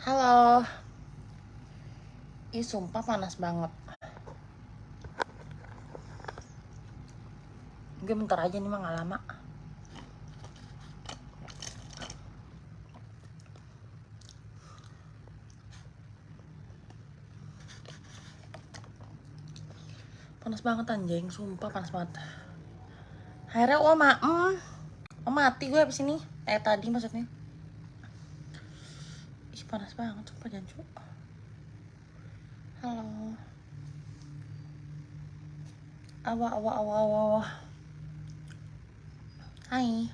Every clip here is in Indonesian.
Halo. Ih, sumpah panas banget. Gue bentar aja nih mah gak lama. Panas banget anjing, sumpah panas banget. Akhirnya oh ma mm, oh mati gue abis ini. Eh tadi maksudnya. Panas banget, sumpah jancu. Halo. Awa awa awa awa awa. Hai.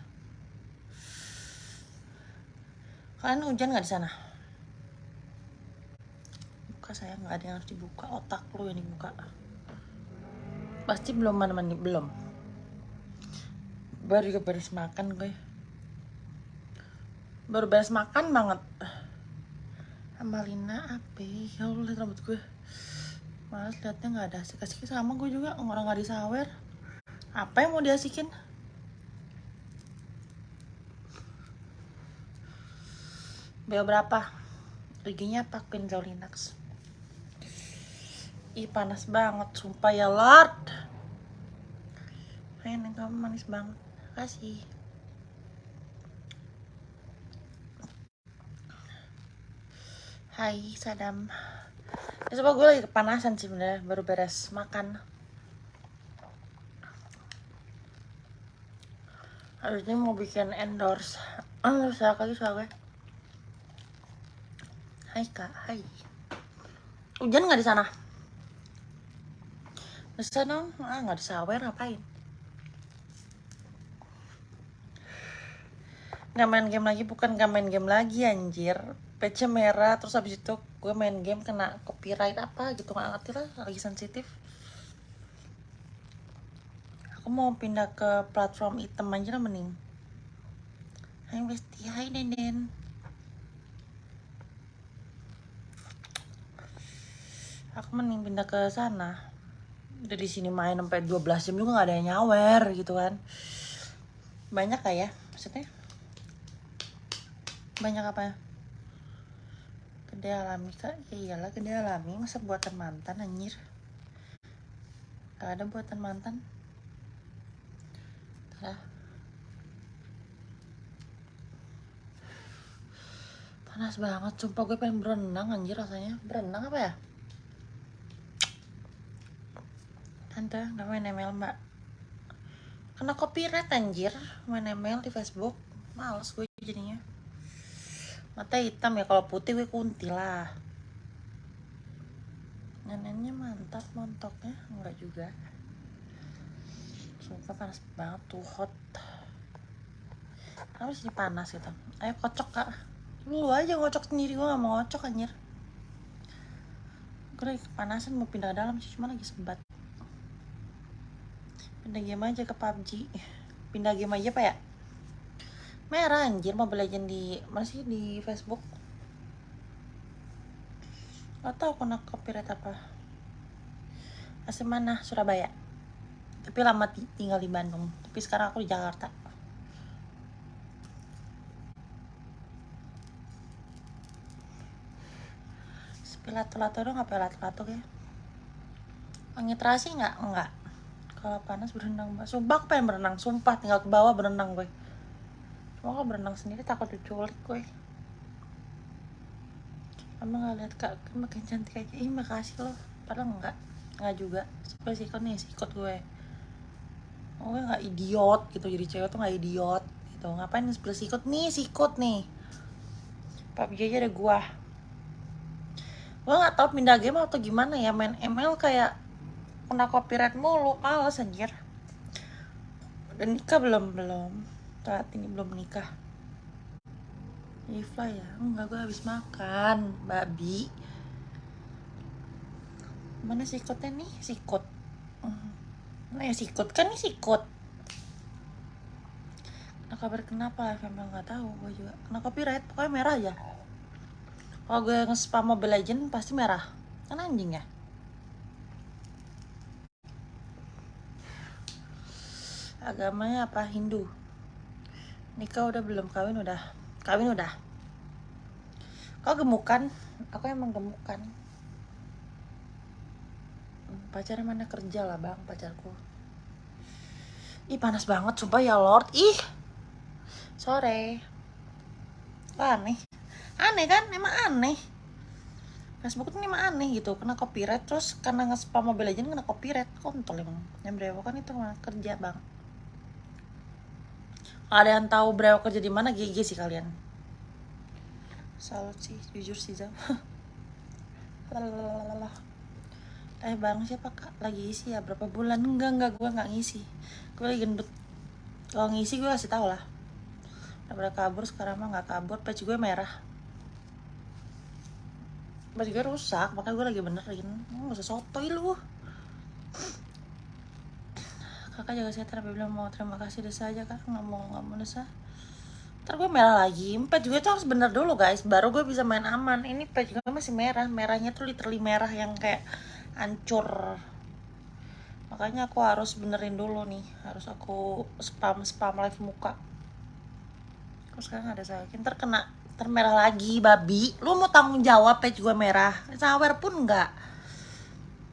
Kalian hujan nggak di sana? Buka saya nggak ada yang harus dibuka otak lu yang dibuka. Pasti belum mana mandi belum. Baru juga beres makan gue. Baru beres makan banget. Amalina apa? Ya Allah lihat rambut gue. Males liatnya nggak ada asik-asik sama gue juga orang nggak disawer. Apa yang mau diasikin? Bel berapa? Giginya? Queen Linux. Ih panas banget, sumpah ya Lord. Pengen kamu manis banget. Kasih. Hai Sadam. Ya, coba gue lagi kepanasan sih bener, baru beres makan. Harusnya mau bikin endorse. Ah, usah kali soalnya. Hai kak, hai. Hujan nggak di sana? Bisa dong, ah nggak disawer ngapain? Nggak main game lagi, bukan nggak main game lagi anjir. PC merah, terus habis itu gue main game kena copyright apa gitu nggak ngerti lah, lagi sensitif. Aku mau pindah ke platform item aja lah mending. Hai Besti, hai Denden. Aku mending pindah ke sana udah di sini main sampai 12 jam juga nggak ada yang nyawer gitu kan banyak kah ya maksudnya banyak apa ya gede alami kak. Ya iyalah gede alami. Masa buatan mantan anjir? Gak ada buatan mantan. Tara. panas banget sumpah gue pengen berenang anjir rasanya. Berenang apa ya? Tante, gak main email mbak. Kena copyright anjir. Main email di Facebook. Males gue jadinya Mata hitam ya, kalau putih gue kunti lah. Neneknya mantap montoknya. Enggak juga. Sumpah panas banget tuh hot. Kenapa sih panas gitu? Ayo kocok kak. Lu aja ngocok sendiri, gue gak mau ngocok anjir. Gue lagi kepanasan mau pindah dalam sih, cuma lagi sembat pindah game aja ke PUBG pindah game aja pak ya merah anjir Mobile Legend di masih di Facebook? Gak tau kena copyright apa. Asli mana? Surabaya. Tapi lama tinggal di Bandung. Tapi sekarang aku di Jakarta. Sepilat-lato dong apa lato-lato ya Angin terasi nggak? Enggak kalau panas berenang sumpah aku pengen berenang. Sumpah tinggal ke bawah berenang gue cuma kalau berenang sendiri takut diculik gue emang gak lihat kak makin cantik aja. Ih makasih loh. Padahal enggak enggak juga. Seperti sikut nih sikut gue? Oh gue nggak idiot gitu. Jadi cewek tuh nggak idiot gitu. Ngapain sebelah sikut? Nih sikut nih. PUBG aja ada gua. Gue nggak tahu pindah game atau gimana ya. Main ML kayak kena copyright mulu. Males anjir. Udah nikah belum? Belum saat ini belum nikah. Ifla ya? Enggak gue habis makan. Babi. Mana sikutnya nih? Sikut mana ya sikut kan nih sikut kena kabar kenapa? FML nggak tahu gue juga. Kena copyright pokoknya merah aja. Kalau gue nge-spam Mobile Legend pasti merah. Kan anjing ya? Agamanya apa? Hindu nikah udah belum? Kawin udah? Kawin udah? Kau gemukan? Aku emang gemukan. Pacarnya mana kerja lah bang pacarku? Ih panas banget sumpah ya lord. Ih sore. Aneh? Aneh kan? Emang aneh. Facebook ini emang aneh gitu kena copyright. Terus karena nge-spam Mobile Legends kena copyright. Kontol emang. Yang brewok kan itu kerja bang ada yang tahu brewok kerja di mana? GG sih kalian. Salut sih jujur sih Zam. Eh bang siapa kak? Lagi isi ya? Berapa bulan? Enggak enggak. Gue nggak ngisi. Gue lagi gendut. Kalau ngisi gue kasih tau lah. Udah kabur sekarang mah nggak kabur. Peci gue merah. Gue rusak. Makanya gue lagi benerin. Gak usah sotoy lu kakak jaga sehat tapi bilang mau terima kasih desa aja kak. Nggak mau nggak mau desa. Ntar gue merah lagi. Empat juga tuh harus bener dulu guys. Baru gue bisa main aman. Ini pet juga masih merah. Merahnya tuh literally merah yang kayak hancur. Makanya aku harus benerin dulu nih. Harus aku spam spam live muka. Aku sekarang ada sakit ntar kena termerah lagi babi. Lu mau tanggung jawab page gue merah. Sawer pun enggak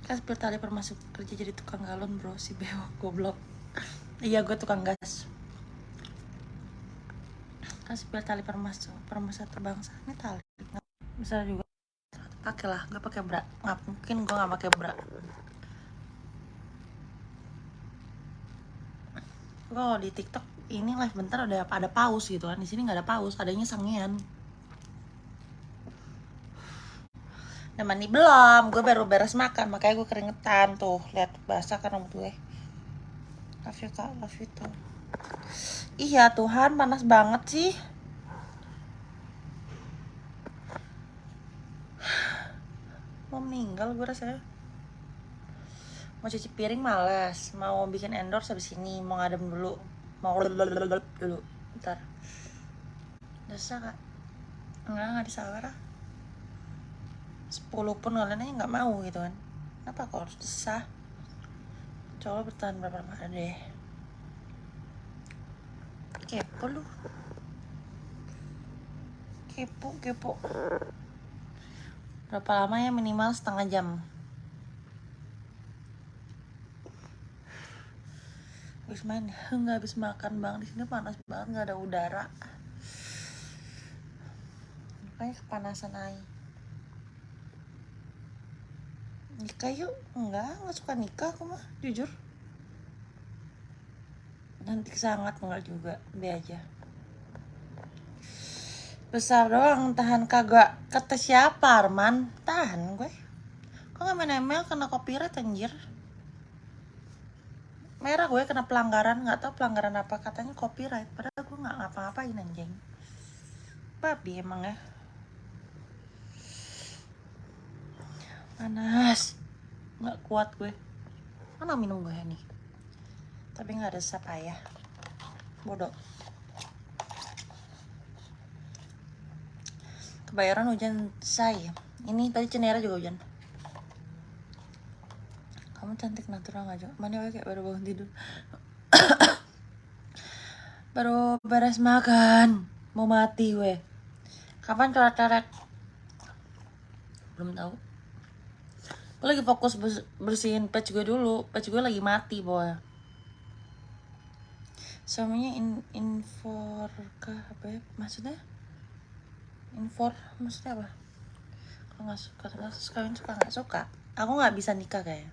kan seperti tali permasuk kerja jadi tukang galon bro si bewok goblok. Iya gue tukang gas. Kan seperti tali permasuk permasuk terbangsa ini tali. Bisa juga. Pakai lah gue pakai bra nggak mungkin gue nggak pakai bra gue di tiktok ini live bentar udah ada paus gitu kan. Di sini nggak ada paus adanya sangean mandi belum gue baru beres makan makanya gue keringetan tuh lihat basah kan rambut gue. Love you kak love you tuh iya Tuhan panas banget sih. Mau meninggal gue rasanya. Mau cuci piring males mau bikin endorse habis ini mau ngadem dulu. Mau dulu ntar. Dosa kak. Enggak nggak disawer ah sepuluh pun kalian aja nggak mau gitu kan. Kenapa kok harus desah? Coba bertahan berapa lama deh. Kepo lu. Kepo kepo. Berapa lama ya? Minimal setengah jam. Habis main nggak habis makan bang di sini panas banget nggak ada udara. Makanya kepanasan aja nikah yuk. Enggak nggak suka nikah aku mah. Jujur? Nanti sangat enggak juga be aja. Besar doang tahan kagak. Kata siapa Arman? Tahan gue. Kok nggak main email kena copyright anjir? Merah gue kena pelanggaran. Nggak tahu pelanggaran apa. Katanya copyright. Padahal gue nggak ngapa-ngapain anjing. Babi emang ya panas. Nggak kuat gue. Mana minum gue nih tapi nggak ada sap ayah. Bodoh. Kebayaran hujan saya. Ini tadi cenera juga hujan. Kamu cantik natural aja mana kayak baru bangun tidur. Baru beres makan. Mau mati weh kapan coret-coret belum tahu gue lagi fokus bersihin patch gue dulu. Patch gue lagi mati boy. Suaminya in infor kah apa ya? Maksudnya? Infor maksudnya apa? Kalau nggak suka kasus kawin suka nggak suka. Aku nggak bisa nikah kayak.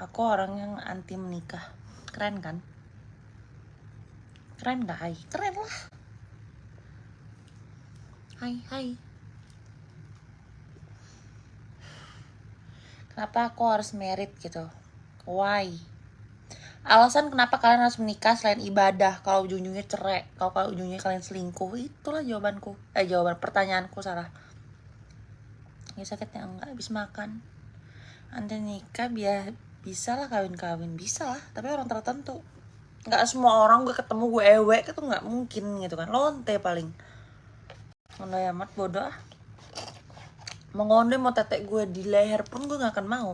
Aku orang yang anti menikah. Keren kan? Keren gak keren lah. Hai hai kenapa aku harus merit gitu? Why? Alasan kenapa kalian harus menikah selain ibadah? Kalau ujung-ujungnya cerai kalau kalau ujungnya kalian selingkuh itulah jawabanku. Eh jawaban pertanyaanku salah ya sakitnya enggak habis makan. Nanti nikah biar bisa lah kawin-kawin bisa lah tapi orang tertentu. Nggak semua orang gue ketemu gue ewek itu nggak mungkin gitu kan. Lonte paling. Ngono amat bodoh ah mau ngonde mau tetek gue di leher pun gue nggak akan mau.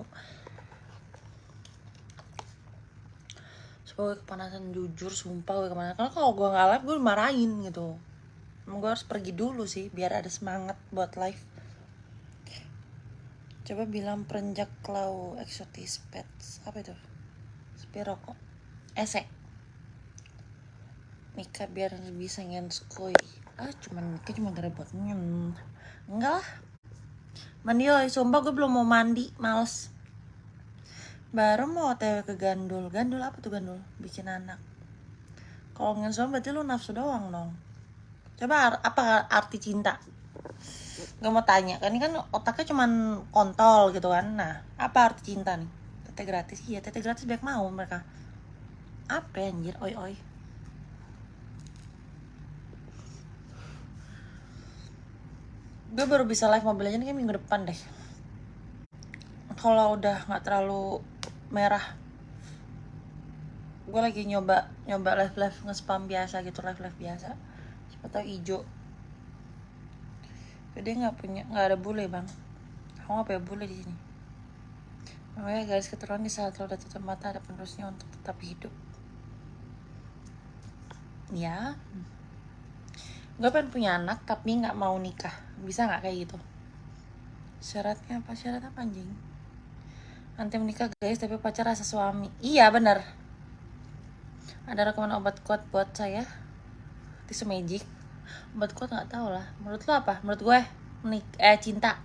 Sebagai kepanasan jujur sumpah gue ke mana. Karena kalau gue nggak live gue marahin gitu. Emang gue harus pergi dulu sih biar ada semangat buat live. Coba bilang perenjak klau eksotis pets. Apa itu? Sepi rokok esek Mika biar bisa ngenskoy ah cuman Mika cuma gara buat ngen enggak lah mandi oi sumpah gue belum mau mandi males. Baru mau otw ke gandul. Gandul apa tuh gandul? Bikin anak. Kalau ngenskoy berarti lu nafsu doang dong. Coba apa arti cinta? Gak mau tanya kan ini kan otaknya cuman kontol gitu kan. Nah apa arti cinta nih? Tete gratis? Iya tete gratis banyak mau mereka. Apa anjir? Oi oi gue baru bisa live mobil aja nih minggu depan deh. Kalau udah nggak terlalu merah gue lagi nyoba nyoba live live nge-spam biasa gitu live live biasa. Siapa tahu hijau. Dia nggak punya nggak ada bule bang. Aku nggak punya bule di sini? Makanya guys keturunan di saat lo udah tutup mata ada penerusnya untuk tetap hidup. Ya gue pengen punya anak tapi nggak mau nikah. Bisa nggak kayak gitu? Syaratnya apa? Syarat apa nanti menikah guys tapi pacar rasa suami. Iya bener. Ada rekaman obat kuat buat saya. Tisu magic. Obat kuat nggak tahu lah. Menurut lo apa? Menurut gue menik eh cinta.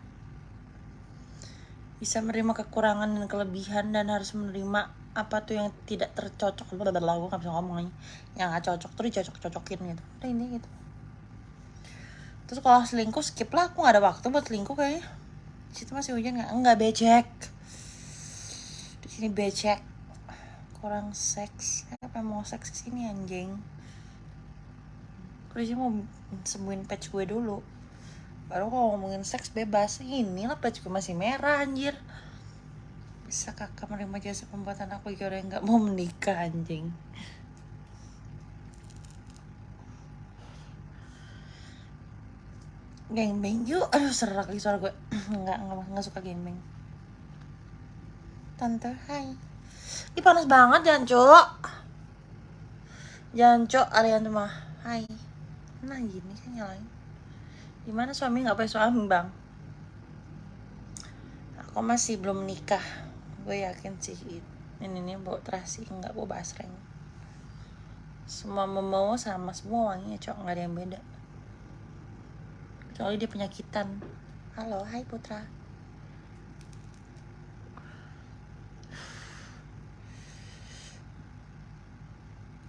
Bisa menerima kekurangan dan kelebihan dan harus menerima apa tuh yang tidak tercocok. Lo udah gue nggak bisa ngomong aja yang nggak cocok tuh dicocok cocokin gitu. Udah ini gitu terus kalau selingkuh skip lah. Aku nggak ada waktu buat selingkuh kayaknya. Situ masih hujan nggak? Nggak becek. Di sini becek. Kurang seks. Apa mau seks sini anjing? Gue mau sembuhin patch gue dulu. Baru kalau ngomongin seks bebas. Ini lah patch gue masih merah anjir. Bisa kakak menerima jasa pembuatan aku jika yang nggak mau menikah anjing gangbang. Yuk aduh serak lagi suara gue. Nggak nggak suka gangbang. Tante hai. Ih panas banget janco Janco alian mah Hai. Nah gini kan nyalain. Gimana suami nggak punya suami bang Aku masih belum nikah. Gue yakin sih Ini nih bawa terasi nggak bawa basreng. Semua membawa sama semua wanginya cok. Nggak ada yang beda Kecuali dia penyakitan. Halo hai putra.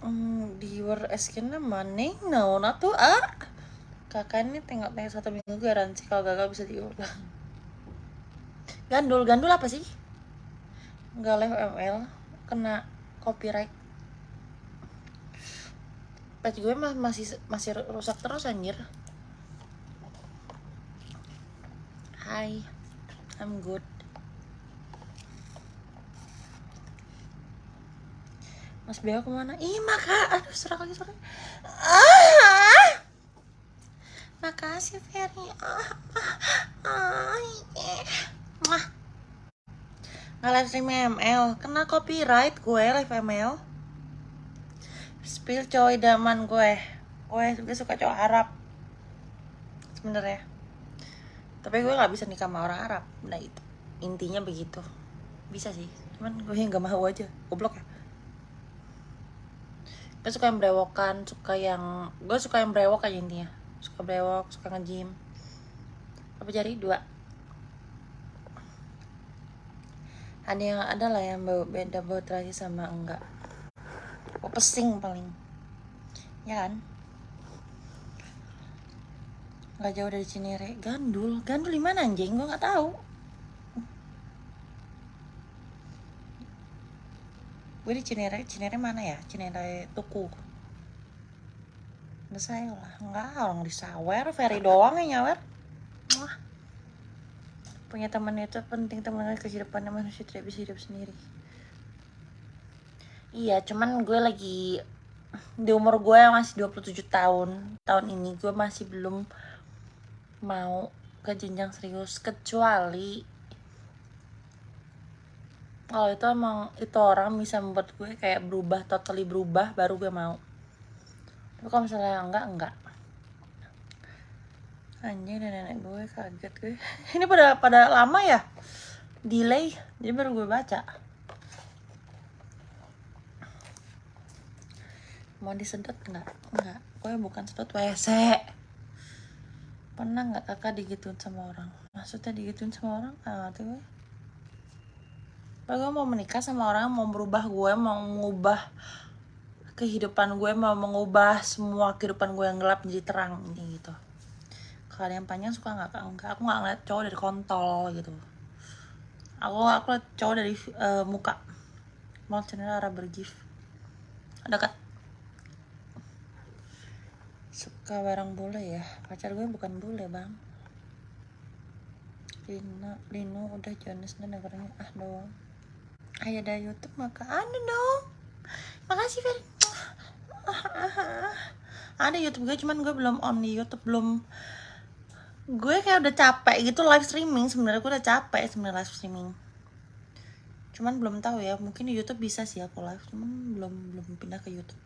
Hmm, di luar eskinnya mana no tuh ah? Kakak ini tengok tengok satu minggu garansi kalau gagal bisa diulang gandul gandul apa sih? Nggak live ml kena copyright. Page gue masih masih rusak terus anjir Hai I'm good Mas Beo ke mana? Ih maka, aduh serak lagi suaranya. Ah, makasih Ferry. Ah, ah, ah, yeah. Nggak live stream ML, kena copyright gue live ML. Spill coy daman gue. Gue juga suka cowok Arab. Sebenernya. Tapi gue nggak bisa nikah sama orang Arab. Nah itu intinya begitu. Bisa sih, cuman gue yang gak mau aja. Goblok ya. Gue suka yang brewokan suka yang gue suka yang brewok aja intinya. Suka brewok suka nge-gym. Apa jadi dua. Ada yang ada lah yang bau beda bau terasi sama enggak. Bau pesing paling. Ya kan nggak jauh dari Cinere. Gandul. Gandul di mana anjing? Gue nggak tahu. Gue di Cinere. Cinere mana ya? Cinere Tuku. Nggak saya lah. Nggak orang di Sawer. Ferry doang yang nyawer. Wah. punya teman itu penting teman kehidupannya manusia tidak bisa hidup sendiri. Iya cuman gue lagi di umur gue yang masih 27 tahun. Tahun ini gue masih belum mau ke jenjang serius kecuali kalau itu emang itu orang bisa membuat gue kayak berubah totally berubah baru gue mau. Tapi kalau misalnya enggak enggak. Anjing dan nenek gue kaget gue. Ini pada pada lama ya? Delay jadi baru gue baca. Mau disedot nggak nggak gue bukan sedot wc pernah nggak kakak digituin sama orang? Maksudnya digituin sama orang? Ah tuh gue. Gue mau menikah sama orang mau berubah gue mau mengubah kehidupan gue mau mengubah semua kehidupan gue yang gelap menjadi terang ini gitu. Kalau yang panjang suka nggak enggak aku nggak ngeliat cowok dari kontol gitu. Aku aku liat cowok dari eh, muka. Mau arah bergif dekat suka barang bule ya. Pacar gue bukan bule bang. Lina Lino udah Jonas dan negaranya. Ah doang ayo ada YouTube maka ada dong. Makasih Fer. Ada YouTube gue cuman gue belum on di YouTube belum. Gue kayak udah capek gitu live streaming. Sebenarnya gue udah capek sebenarnya live streaming. Cuman belum tahu ya mungkin di YouTube bisa sih aku live cuman belum belum pindah ke YouTube.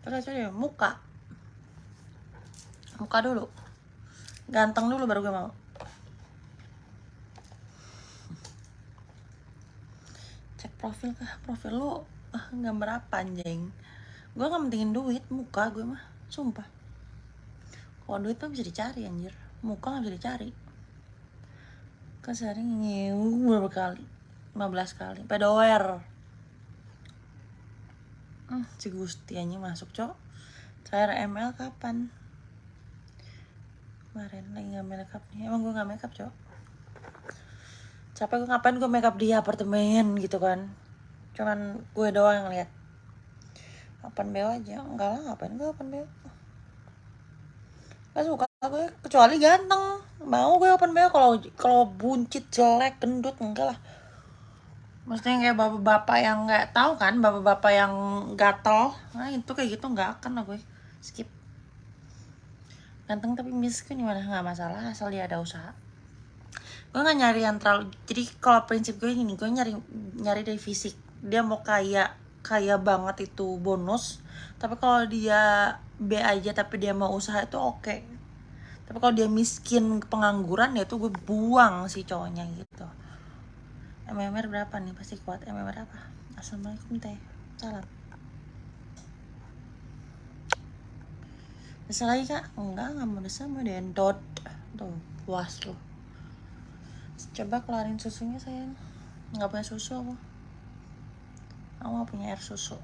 Terus aja muka muka dulu. Ganteng dulu baru gue mau. Cek profil kah? Profil lu ah, gambar apa anjing. Gue gak mentingin duit muka gue mah. Sumpah. Kalau duit mah bisa dicari anjir. Muka gak bisa dicari. Kan sehari ngewu berapa kali 15 kali. Pedower hmm, si Gusti anjing masuk cok. Cair ML kapan kemarin lagi nggak makeup nih. Emang gue nggak makeup cok. Capek gue ngapain gue makeup di apartemen gitu kan. Cuman gue doang yang lihat open BO aja. Enggak lah ngapain gue open BO gak suka gue kecuali ganteng. Mau gue open BO kalau kalau buncit jelek gendut enggak lah. Maksudnya kayak bapak-bapak yang nggak tahu kan bapak-bapak yang gatel. Nah itu kayak gitu nggak akan lah gue. Skip ganteng tapi miskin gimana? Nggak masalah asal dia ada usaha. Gue nggak nyari yang terlalu jadi kalau prinsip gue gini gue nyari nyari dari fisik. Dia mau kaya kaya banget itu bonus tapi kalau dia B aja tapi dia mau usaha itu oke. Tapi kalau dia miskin pengangguran ya tuh gue buang si cowoknya gitu. MMR berapa nih? Pasti kuat. MMR apa? Assalamualaikum teh. Salam Desa lagi kak? Enggak, nggak mau desa mau diendot Tuh, puas lo Coba kelarin susunya sayang. Nggak punya susu aku. Aku punya air susu.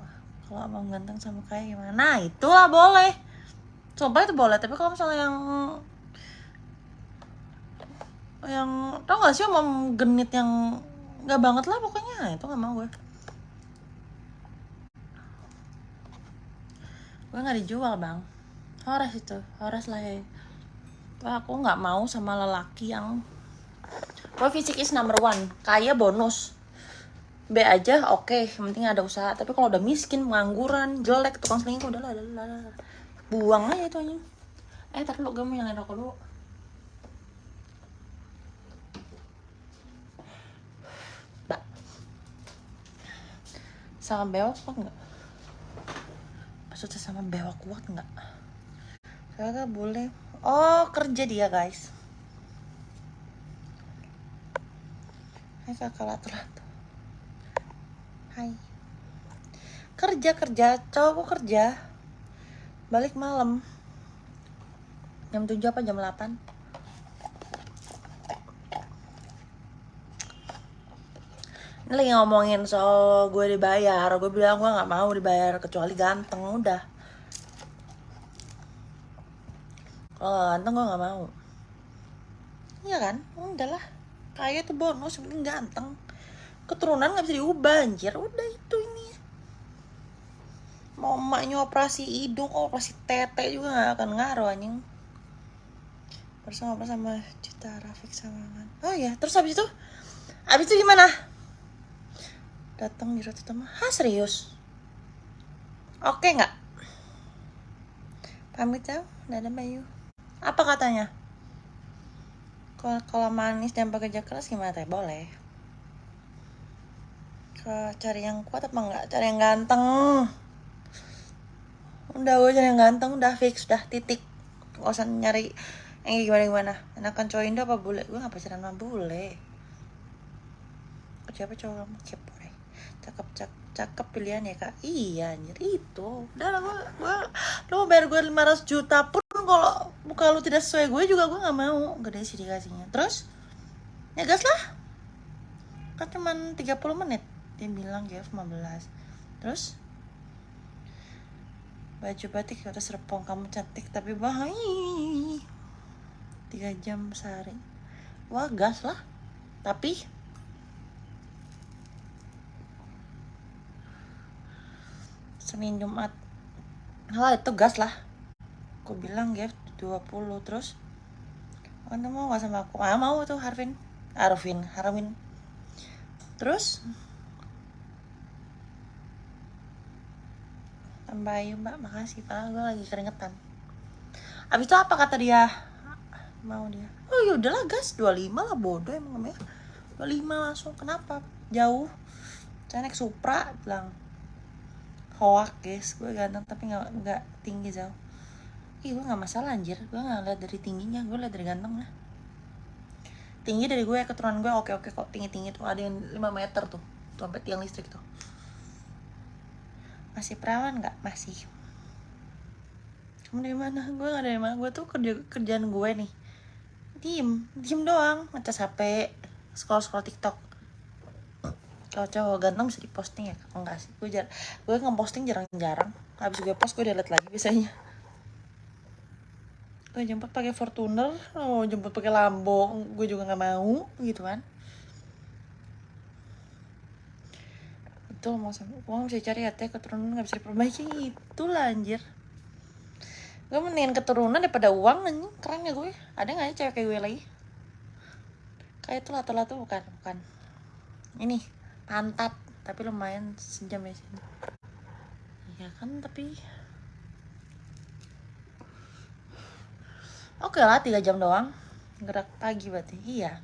Kalau abang ganteng sama kayak gimana? Nah itu lah boleh. Coba itu boleh, tapi kalau misalnya yang yang tau gak sih om genit yang nggak banget lah pokoknya. Itu nggak mau gue. Gue nggak dijual bang Horas itu Horas lah ya aku nggak mau sama lelaki yang Gue fisik is number one Kaya bonus B aja oke okay. yang penting ada usaha Tapi kalau udah miskin, pengangguran, jelek, tukang selingkuh Udah lah, udah lah. Buang aja itu anjing Eh ntar dulu gue mau nyalain rokok dulu Sama bewok kuat nggak? Maksudnya sama bewok kuat nggak? Kakak boleh. Oh, kerja dia, guys. Hai kakak latu-latu. Hai. Kerja kerja, cowokku kerja. Balik malam. Jam 7 apa jam 8? Ini lagi ngomongin soal gue dibayar. Gue bilang gue nggak mau dibayar kecuali ganteng udah. Oh ganteng gue gak mau. Iya kan? Udah lah. Kaya tuh bonus penting ganteng. Keturunan gak bisa diubah anjir. Udah itu ini. Mau emaknya operasi hidung operasi tete juga gak akan ngaruh anjing. Bersama sama Cita Rafik Sawangan oh ya terus habis itu? Habis itu gimana? Datang di roti tama ha serius? Oke nggak? Pamit ya. Dadah Bayu apa katanya? Kalau manis dan bekerja keras gimana teh? Boleh. Ke cari yang kuat apa enggak? Cari yang ganteng. Udah gue cari yang ganteng udah fix udah titik. Gak usah nyari yang gimana gimana enakan cowok Indo apa bule? Gue gak pacaran sama bule. Siapa cowok kamu? Deh cakep cakep cakep pilihan ya kak? Iya anjir itu. Udah lah gue gue lo mau bayar gue 500 juta pun kalau muka lu tidak sesuai gue juga gue nggak mau. Gede sih dikasihnya. Terus ya gas lah. Kan cuman 30 menit. Dia bilang GF 15 terus baju batik kata serpong kamu cantik tapi bahaya tiga jam sehari. Wah gas lah. Tapi Senin Jumat. Hal itu gas lah Aku bilang GF 20 terus Anda mau gak sama aku? Ah mau tuh Harvin. Arvin Harwin. Terus Tambah ayu mbak makasih Pak. Gue lagi keringetan. Abis itu apa kata dia? Mau dia. Oh yaudahlah gas. 25 lah bodoh emang namanya 25 langsung. Kenapa? Jauh. Saya naik Supra bilang. Hoak guys. Gue ganteng tapi nggak nggak tinggi jauh Ih, gue nggak masalah anjir. Gue nggak lihat dari tingginya gue lihat dari gantengnya. Tinggi dari gue keturunan gue oke oke kok tinggi tinggi tuh. Ada yang 5 meter tuh tuh sampai tiang listrik tuh. Masih perawan nggak? Masih. Kamu dari mana? Gue nggak dari mana. Gue tuh kerja kerjaan gue nih. Diem diem doang. Ngecas hp scroll scroll tiktok. Kalau cowok ganteng bisa diposting ya? Enggak sih gue jar gue ngeposting jarang-jarang. Habis gue post gue delete lagi biasanya gue jemput pakai Fortuner mau jemput pakai Lambo gue juga nggak mau gitu kan. Itu mau mau bisa cari ya teh keturunan nggak bisa diperbaiki. Itu lah anjir. Gue mendingan keturunan daripada uang nih keren ya gue. Ada nggak ya cewek kayak gue lagi? Kayak itu lato-lato bukan bukan. Ini pantat. Tapi lumayan sejam ya sini. Ya kan tapi oke lah tiga jam doang. Gerak pagi berarti. Iya.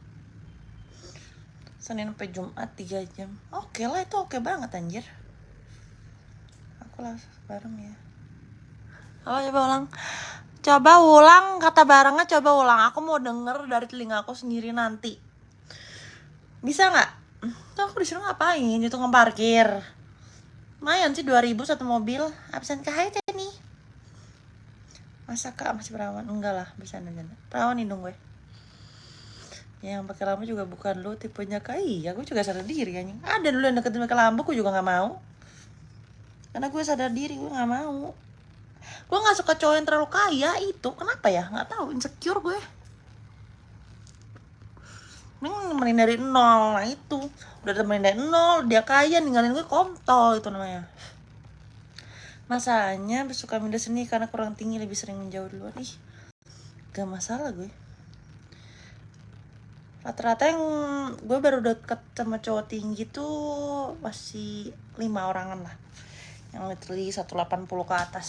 Senin sampai Jumat tiga jam. Oke lah itu oke banget anjir. Aku lah bareng ya. Apa coba ulang. Coba ulang kata barangnya coba ulang. Aku mau denger dari telinga aku sendiri nanti. Bisa nggak? Tuh aku disuruh ngapain? Itu ngeparkir lumayan sih 2000 satu mobil. Absen ke nih masa kak? Masih perawan? Enggak lah bisa aja perawan hidung gue. Yang pakai lampu juga bukan lo tipenya kak. Iya gue juga sadar diri anjing. Ada dulu yang deketin pakai lampu gue juga nggak mau. Karena gue sadar diri gue nggak mau. Gue nggak suka cowok yang terlalu kaya itu. Kenapa ya? Nggak tahu insecure gue. Neng nemenin dari nol nah itu. Udah temenin dari nol dia kaya ninggalin gue kontol itu namanya masalahnya suka minda seni karena kurang tinggi lebih sering menjauh duluan. Ih gak masalah gue. Rata-rata yang gue baru deket sama cowok tinggi tuh masih lima orangan lah. Yang literally 180 ke atas.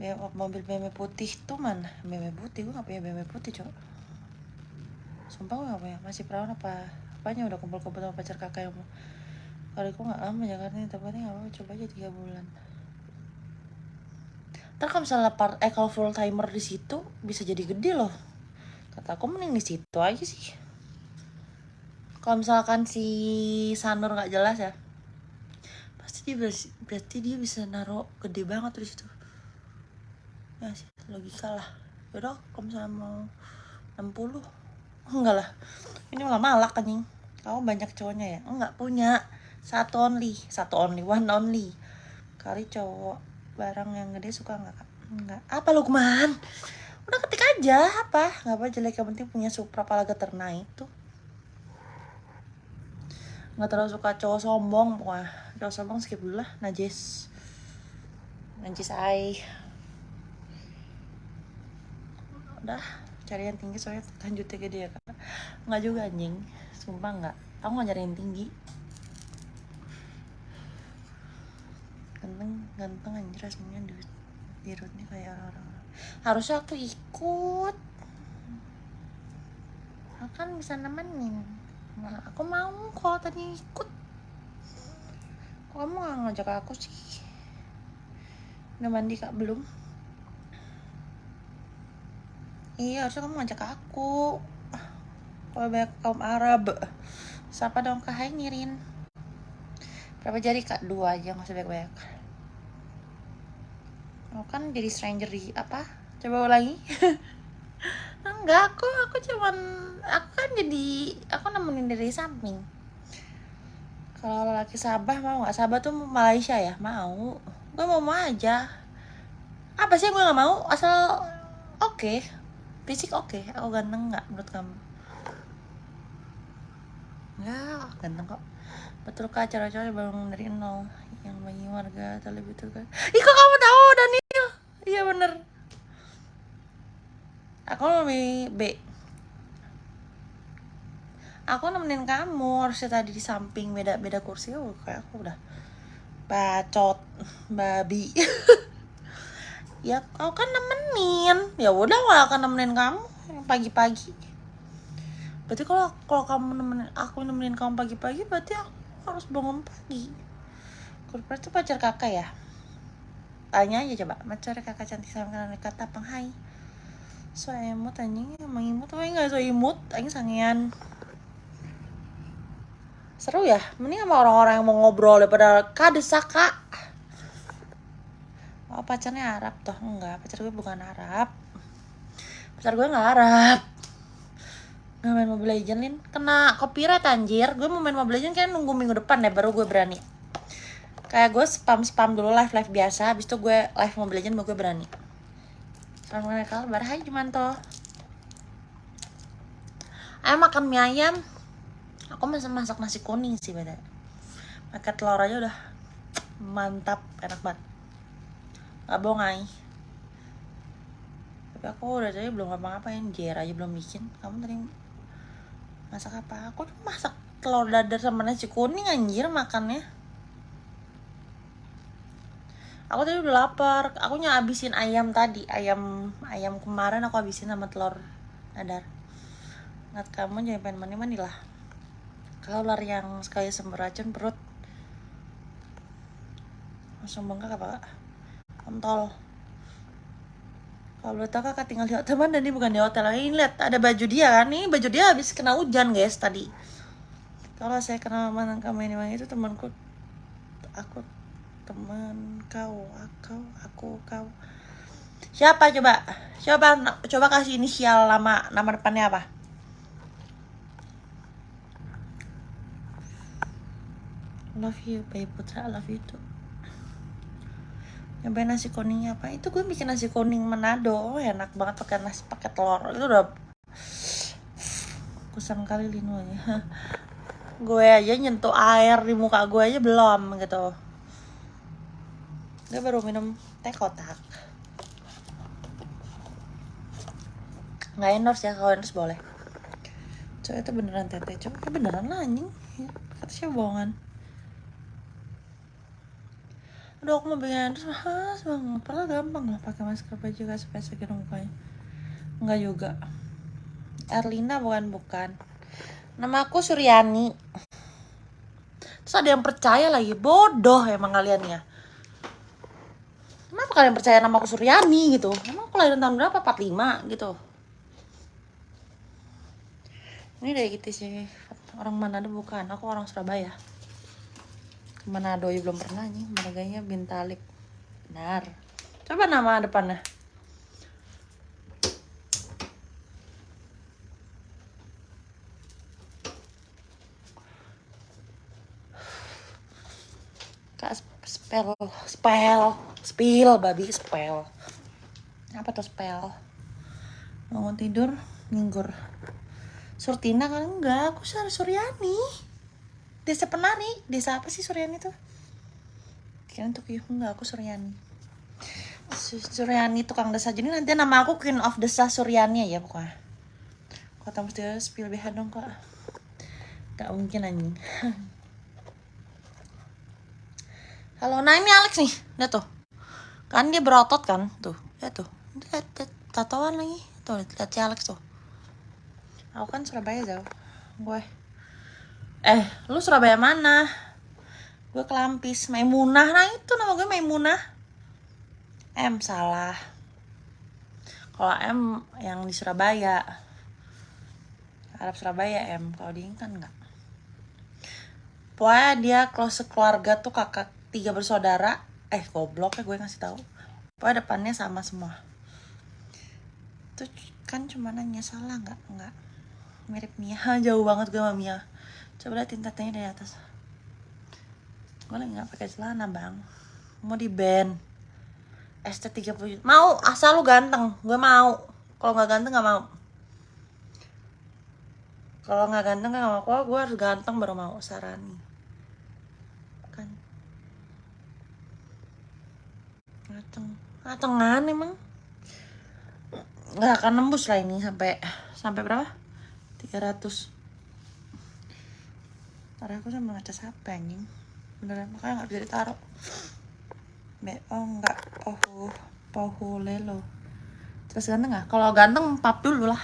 Ya mobil BMW putih tuh mana? BMW putih gue gak punya BMW putih cowok. Sumpah gue gak punya. Masih perawan apa apanya udah kumpul-kumpul sama pacar kakak yang mau kalau aku gak lama Jakarta ini tapi gak apa coba aja tiga bulan. Ntar kalau misalnya part eh kalau full timer di situ bisa jadi gede loh. Kata aku mending di situ aja sih. Kalau misalkan si Sanur nggak jelas ya pasti dia berarti dia bisa naruh gede banget di situ. Ya sih logika lah. Yaudah kalau misalnya mau 60 enggak lah. Ini malah malak anjing. Kamu banyak cowoknya ya? Enggak punya satu only satu only one only. Kali cowok barang yang gede suka nggak kak? Enggak apa Lukman udah ketik aja apa? Nggak apa jelek. Yang penting punya supra pala geterna itu nggak terlalu suka cowok sombong wah cowok sombong skip dulu lah. Najis. Najis ai udah cari yang tinggi soalnya lanjutnya gede ya kak. Nggak juga anjing. Sumpah nggak. Aku nggak cari yang tinggi ganteng ganteng anjir aslinya di dirutnya kayak orang-orang. Harusnya aku ikut. Kan bisa nemenin. Nah, aku mau kalau tadi ikut. Kok kamu gak ngajak aku sih. Udah mandi kak? Belum? Iya harusnya kamu ngajak aku. Kalau banyak kaum Arab. Siapa dong? Kak hai Nirin berapa jari kak? Dua aja nggak usah banyak-banyak. Oh kan jadi stranger di apa? Coba ulangi. Enggak aku aku cuman aku kan jadi aku nemenin dari samping. Kalau laki Sabah mau nggak? Sabah tuh Malaysia ya? Mau. Gue mau mau aja. Apa sih gue nggak mau? Asal oke. Okay. fisik oke. Okay. aku ganteng nggak menurut kamu? Enggak, ganteng kok betul kak. Cara-cara bangun dari nol yang bagi warga terlebih itu kan ih kok kamu tahu Daniel? Iya bener. Aku lebih B. Aku nemenin kamu harusnya tadi di samping beda beda kursi. Oh kayak aku udah bacot babi. Ya kau kan nemenin. Ya udah gak akan nemenin kamu pagi-pagi. Berarti kalau kalau kamu nemenin aku nemenin kamu pagi-pagi berarti aku harus bangun pagi. Kurper itu pacar kakak ya? Tanya aja coba. Pacar kakak cantik sama karena kata penghai so emot anjing. Emang imut apa enggak? So imut. Anjing sangian seru ya? Mending sama orang-orang yang mau ngobrol daripada kadesaka oh pacarnya Arab toh? Enggak. Pacar gue bukan Arab. Pacar gue nggak Arab nggak main Mobile Legends Lin. Kena copyright anjir. Gue mau main Mobile Legends kan nunggu minggu depan deh baru gue berani. Kayak gue spam spam dulu live live biasa habis itu gue live Mobile Legends baru gue berani. Assalamualaikum Hai Jumanto Ayo makan mie ayam. Aku masih masak nasi kuning sih beda Pakai telur aja udah Mantap, enak banget. Gak bohong ay Tapi aku udah tadi belum ngapa-ngapain Jer aja belum bikin. Kamu tadi masak apa? Aku tuh masak telur dadar sama nasi kuning anjir makannya. Aku tadi udah lapar. Aku habisin ayam tadi. Ayam ayam kemarin aku habisin sama telur dadar. Ngat kamu jangan pengen mani mani lah. Kalau lari yang sekali sembur racun perut langsung bengkak apa kontol kalau boleh tahu kakak tinggal di hotel mana nih? Bukan di hotel ini lihat ada baju dia kan? Nih baju dia habis kena hujan guys tadi. Kalau saya kenal mantan kamu ini itu temanku aku teman kau aku aku kau. Siapa coba? Coba coba kasih inisial nama nama depannya apa? Love you baby putra. Love you too nyobain nasi kuningnya apa? Itu gue bikin nasi kuning Manado. Oh, enak banget pakai nasi pakai telur. Itu udah kusam kali linonya gue aja nyentuh air di muka gue aja belum gitu. Gue baru minum teh kotak. Nggak endorse ya kalau endorse boleh. Coba itu beneran tete coba beneran lah anjing. Kata siapa bohongan aduh aku mau bikin terus. Mahal banget. Padahal gampang lah pakai masker baju gak supaya segini mukanya. Enggak juga. Erlina bukan bukan. Nama aku Suryani. Terus ada yang percaya lagi. Bodoh emang kalian ya. Kenapa kalian percaya nama aku Suryani gitu? Emang aku lahir tahun berapa? 45 gitu. Ini dari gitu sih. Orang mana bukan. Aku orang Surabaya Manado ya belum pernah nih marganya Bintalik. Benar. Coba nama depannya. Kak spell spell spill babi spell. Apa tuh spell? Bangun tidur minggur Surtina kan enggak aku Suryani desa penari desa apa sih Suryani tuh? Kira untuk yuk enggak aku Suryani. Suryani tukang desa. Jadi nanti nama aku Queen of Desa Suryani ya pokoknya. Kota mesti spill BH dong kak. Gak mungkin anjing. Halo, nah ini Alex nih, lihat tuh. Kan dia berotot kan, tuh, lihat tuh. Lihat tatoan lagi. Tuh, lihat si Alex tuh. Aku kan Surabaya jauh Gue eh lu Surabaya mana? Gue Kelampis Maimunah. Nah itu nama gue Maimunah. M salah. Kalau M yang di Surabaya. Arab Surabaya M. Kalau di kan enggak pokoknya dia close keluarga tuh kakak tiga bersaudara. Eh goblok ya gue ngasih tahu. Pokoknya depannya sama semua. Tuh kan cuma nanya salah nggak? Nggak. Mirip Mia. Jauh banget gue sama Mia coba lihat tintatnya dari atas. Gue lagi nggak pakai celana bang. Mau di band ST 30 juta mau asal lu ganteng. Gue mau. Kalau nggak ganteng nggak mau. Kalau nggak ganteng nggak mau. Kok gue harus ganteng baru mau sarani. Kan. Ganteng. Gatengan emang. Nggak akan nembus lah ini sampai sampai berapa? 300 Ntar aku sama ngecas HP anjing. Beneran makanya nggak bisa ditaruh. Be oh enggak pohu pohu lelo. Terus ganteng nggak? Kalau ganteng pap dulu lah.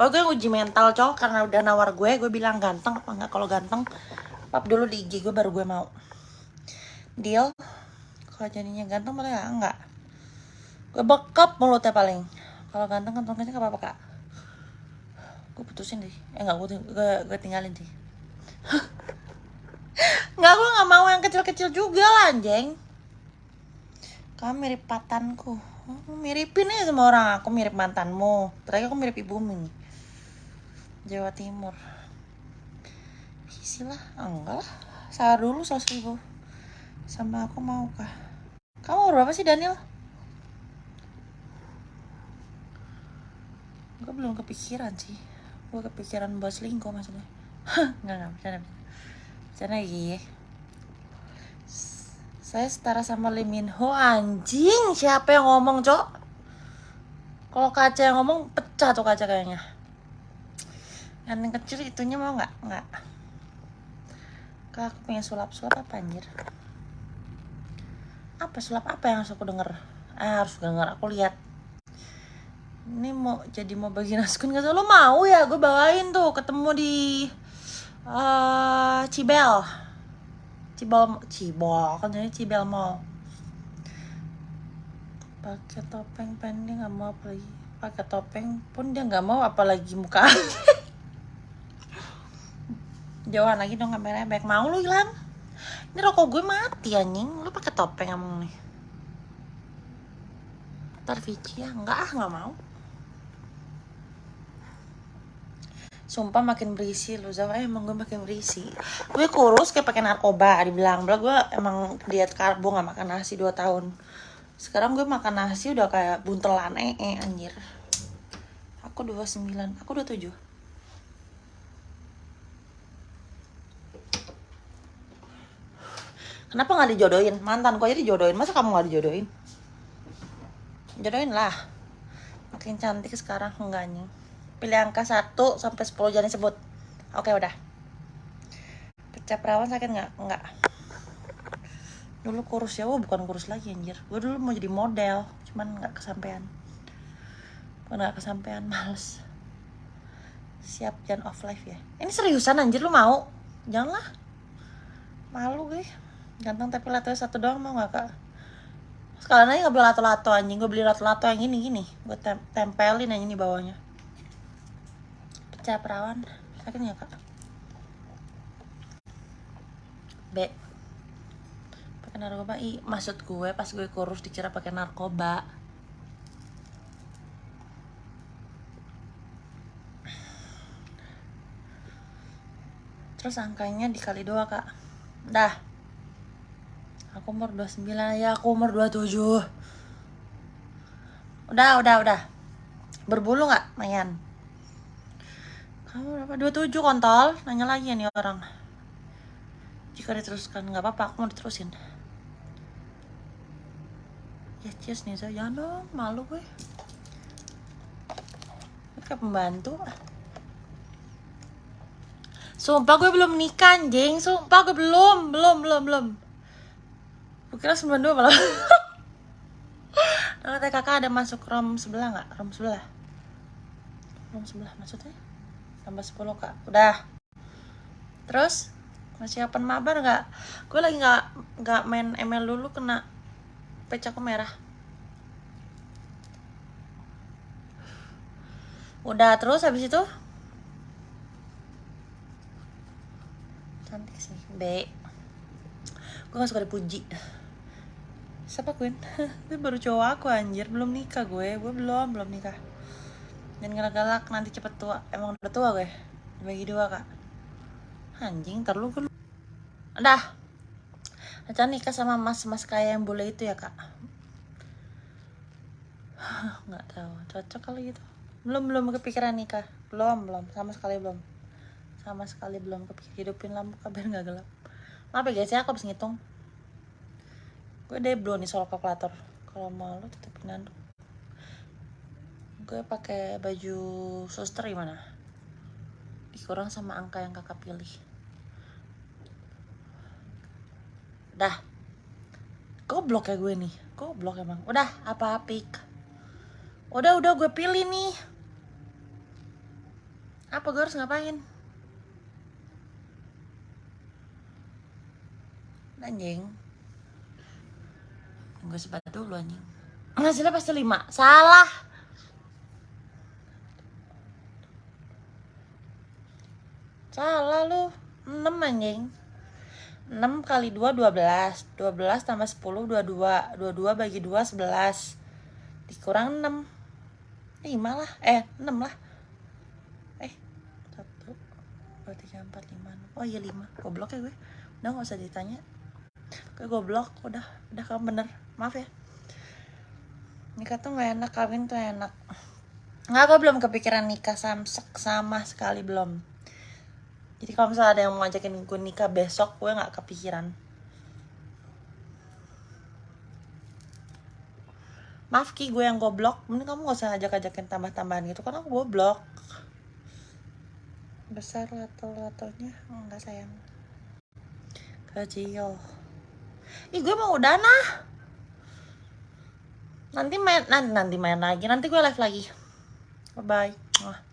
Pokoknya gue uji mental cowok karena udah nawar gue gue bilang ganteng apa enggak kalau ganteng pap dulu di IG gue baru gue mau. Deal? Kalau jadinya ganteng malah ya enggak gue bekap mulutnya paling. Kalau ganteng kantongnya gak apa-apa kak. Gue putusin deh. Eh enggak gue, gue, gue tinggalin sih Nggak, gue nggak mau yang kecil-kecil juga lah, anjing. Kamu mirip patanku. Miripin ya sama orang. Aku mirip mantanmu. Terakhir aku mirip ibumu. Jawa Timur. Isi lah. Enggak lah. Dulu seratus ribu. Sama aku mau kah? Kamu berapa sih Daniel? Gue belum kepikiran sih. Gue kepikiran buat selingkuh maksudnya. Enggak, enggak. Bercanda, bercanda lagi. Saya setara sama Lee Min Ho anjing. Siapa yang ngomong, Cok? Kalau kaca yang ngomong pecah tuh kaca kayaknya. Yang kecil itunya mau nggak? Nggak. Kak, aku pengen sulap-sulap apa anjir? Apa sulap apa yang harus aku denger? Ah, harus denger, aku lihat. Ini mau jadi mau bagi naskun gak lo mau ya gue bawain tuh ketemu di uh, Cibel. Cibol Cibol. Kan jadi Cibel Mall. Pakai topeng pendek nggak mau apa lagi. Pakai topeng pun dia nggak mau apalagi muka. Jauhan lagi dong kameranya baik mau lu hilang. Ini rokok gue mati anjing. Lu pakai topeng emang nih. Ntar ya? Enggak ah nggak mau sumpah makin berisi lu Zaf eh, emang gue makin berisi. Gue kurus kayak pakai narkoba dibilang. Bilang gue emang diet karbo nggak makan nasi 2 tahun. Sekarang gue makan nasi udah kayak buntelan eh, eh anjir. Aku 29 aku 27 Kenapa nggak dijodohin? Mantan kok aja dijodohin, masa kamu nggak dijodohin? Jodohin lah. Makin cantik sekarang enggaknya pilih angka 1 sampai 10 jangan disebut. Oke udah. Pecah perawan sakit nggak? Nggak. Dulu kurus ya oh bukan kurus lagi anjir. Gue dulu mau jadi model cuman nggak kesampaian. Nggak kesampaian males. Siap jangan off live ya. Ini seriusan anjir lu mau? Janganlah. Malu gue ganteng tapi latonya satu doang mau nggak kak? Sekalian aja nggak beli lato-lato anjing. Gue beli lato-lato yang ini gini gue tem tempelin yang ini bawahnya pecah perawan sakit ya kak? B. Pakai narkoba. I maksud gue pas gue kurus dikira pakai narkoba. Terus angkanya dikali dua kak. Dah. Aku umur 29 ya aku umur 27 udah udah udah. Berbulu nggak Mayan kamu berapa? 27 kontol. Nanya lagi ya nih orang. Jika diteruskan nggak apa-apa. Aku mau diterusin. Ya cheers nih saya jangan dong. Malu gue. Kayak pembantu. Sumpah gue belum nikah anjing. Sumpah gue belum. Belum, belum, belum. Gue kira 92 malah Kalau kakak ada masuk rom sebelah nggak? Rom sebelah. Rom sebelah maksudnya? Tambah 10 kak. Udah. Terus masih open mabar nggak? Gue lagi nggak nggak main ML dulu kena pecah merah. Udah terus habis itu? Cantik sih B. Gue gak suka dipuji. Siapa Queen? Itu baru cowok aku anjir. Belum nikah gue. Gue belum belum nikah dan galak-galak nanti cepet tua emang udah tua gue dibagi dua kak. Anjing terlalu gue udah Acan nikah sama mas-mas kaya yang boleh itu ya kak. Nggak tahu cocok kali gitu. Belum belum kepikiran nikah. Belum belum. Sama sekali belum. Sama sekali belum kepikir hidupin lampu kabar nggak gelap. Maaf ya guys ya aku habis ngitung. Gue deh belum nih soal kalkulator. Kalau mau lo tutupin gue pakai baju suster gimana? Dikurang sama angka yang kakak pilih. Dah. Goblok ya gue nih. Goblok emang. Udah apa apik? Udah udah gue pilih nih. Apa gue harus ngapain? Anjing. Gue sebat dulu anjing. Hasilnya pasti lima. Salah salah lu. 6 anjing. 6 kali 2 12 12 tambah 10 22 22 bagi 2 11 dikurang 6 5 lah. Eh 6 lah. Eh 1 2 3 4 5 oh iya 5 goblok ya gue. Udah gak usah ditanya. Gue goblok. Udah udah kamu bener. Maaf ya. Nikah tuh gak enak kawin tuh enak. Nggak gue belum kepikiran nikah. Samsek sama sekali belum jadi kalau misalnya ada yang mau ngajakin gue nikah besok gue nggak kepikiran. Maaf ki gue yang goblok. Mending kamu gak usah ngajak-ngajakin tambah-tambahan gitu karena aku goblok. Besar lato-latonya? Enggak sayang. Kecil ih gue mau udah nah nanti main nanti, nanti main lagi. Nanti gue live lagi. Bye bye